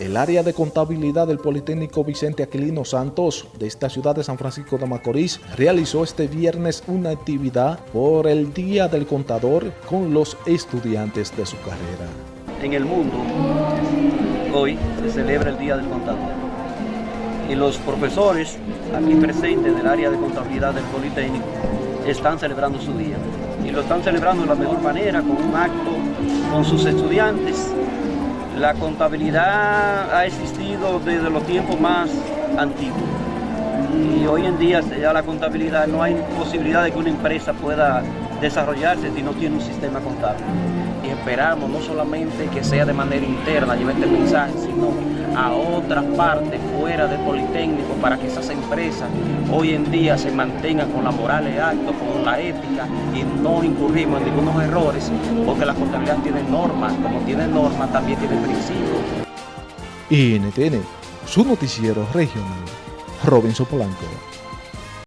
El área de contabilidad del Politécnico Vicente Aquilino Santos de esta ciudad de San Francisco de Macorís realizó este viernes una actividad por el Día del Contador con los estudiantes de su carrera. En el mundo, hoy se celebra el Día del Contador. Y los profesores aquí presentes del área de contabilidad del Politécnico están celebrando su día. Y lo están celebrando de la mejor manera, con un acto con sus estudiantes la contabilidad ha existido desde los tiempos más antiguos y hoy en día ya la contabilidad no hay posibilidad de que una empresa pueda desarrollarse si no tiene un sistema contable. Y esperamos no solamente que sea de manera interna, lleve este mensaje, sino a otras partes fuera del Politécnico para que esas empresas hoy en día se mantengan con la moral alta, con la ética y no incurrimos en ningunos errores porque la contabilidad tiene normas, como tiene normas también tiene principios. NTN, su noticiero regional, Robinson Polanco.